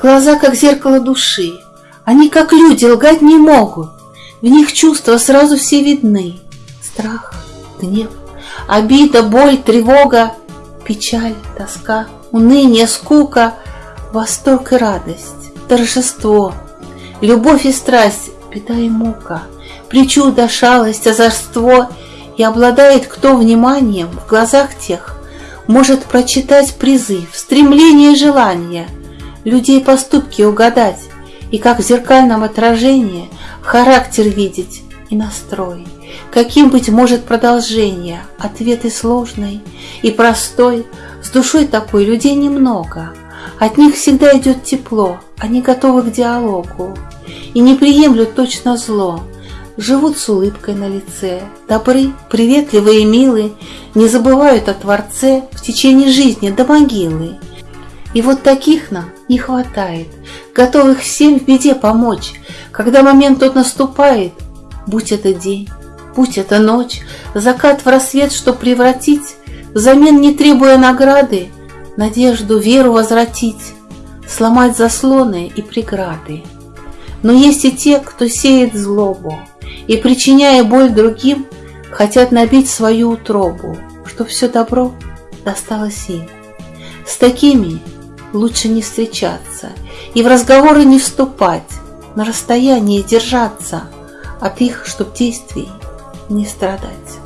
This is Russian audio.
Глаза, как зеркало души, они, как люди, лгать не могут. В них чувства сразу все видны. Страх, гнев, обида, боль, тревога, печаль, тоска, уныние, скука, восторг и радость, торжество, любовь и страсть, беда и мука, причуда, шалость, озорство, и обладает кто вниманием в глазах тех, может прочитать призыв, стремление и желание – людей поступки угадать. И как в зеркальном отражении характер видеть и настрой. Каким быть может продолжение, ответы сложный и простой, с душой такой людей немного. От них всегда идет тепло, они готовы к диалогу и не приемлют точно зло. Живут с улыбкой на лице, добры, приветливые и милы, не забывают о Творце в течение жизни до могилы. И вот таких нам не хватает, готовых всем в беде помочь, когда момент тот наступает, будь это день, будь это ночь, закат в рассвет, что превратить, взамен не требуя награды, надежду, веру возвратить, сломать заслоны и преграды. Но есть и те, кто сеет злобу, и, причиняя боль другим, хотят набить свою утробу, чтоб все добро досталось им. С такими лучше не встречаться и в разговоры не вступать, на расстоянии держаться от их, чтоб действий не страдать.